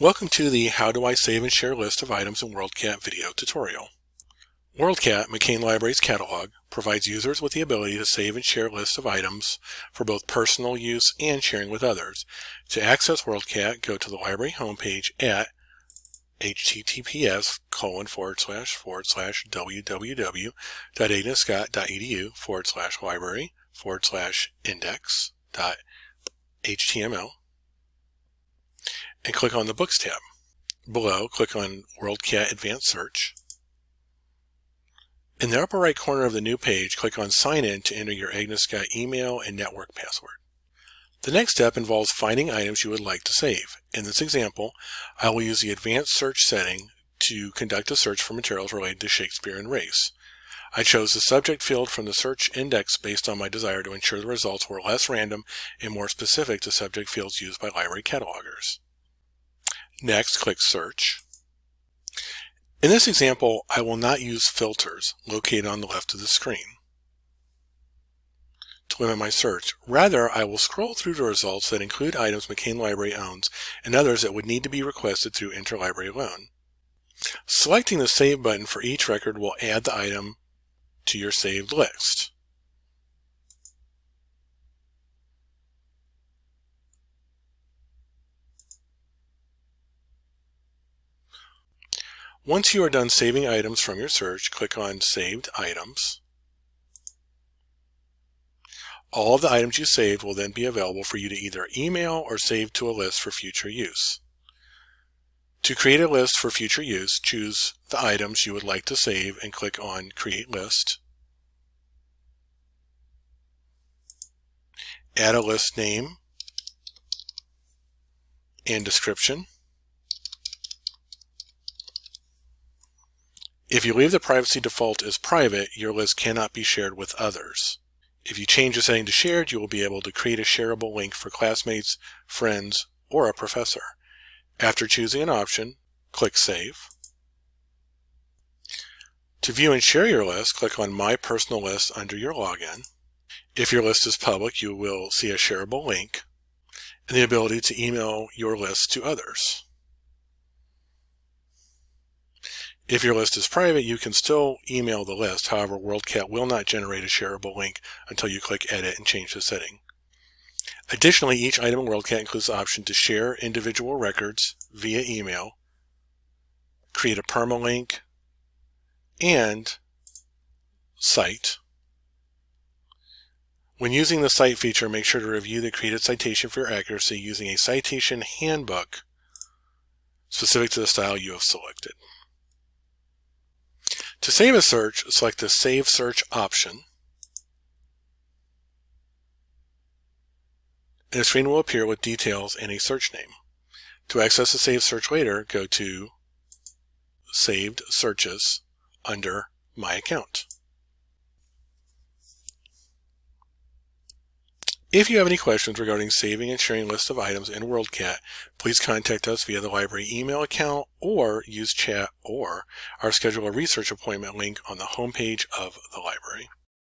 Welcome to the How Do I Save and Share List of Items in WorldCat video tutorial. WorldCat, McCain Library's catalog, provides users with the ability to save and share lists of items for both personal use and sharing with others. To access WorldCat, go to the library homepage at https colon forward slash forward slash www.agnescott.edu forward slash library forward slash index dot html and click on the Books tab. Below, click on WorldCat Advanced Search. In the upper right corner of the new page, click on Sign In to enter your Agnes Scott email and network password. The next step involves finding items you would like to save. In this example, I will use the Advanced Search setting to conduct a search for materials related to Shakespeare and race. I chose the subject field from the search index based on my desire to ensure the results were less random and more specific to subject fields used by library catalogers. Next, click Search. In this example, I will not use filters located on the left of the screen to limit my search. Rather, I will scroll through the results that include items McCain Library owns and others that would need to be requested through interlibrary loan. Selecting the Save button for each record will add the item to your saved list. Once you are done saving items from your search, click on Saved Items. All of the items you saved will then be available for you to either email or save to a list for future use. To create a list for future use, choose the items you would like to save and click on Create List. Add a list name and description. If you leave the privacy default as private, your list cannot be shared with others. If you change the setting to shared, you will be able to create a shareable link for classmates, friends, or a professor. After choosing an option, click Save. To view and share your list, click on My Personal List under your login. If your list is public, you will see a shareable link and the ability to email your list to others. If your list is private, you can still email the list. However, WorldCat will not generate a shareable link until you click Edit and change the setting. Additionally, each item in WorldCat includes the option to share individual records via email, create a permalink, and cite. When using the cite feature, make sure to review the created citation for your accuracy using a citation handbook specific to the style you have selected. To save a search, select the Save Search option. And a screen will appear with details and a search name. To access the saved search later, go to Saved Searches under My Account. If you have any questions regarding saving and sharing lists of items in WorldCat, please contact us via the library email account or use chat or our schedule a research appointment link on the homepage of the library.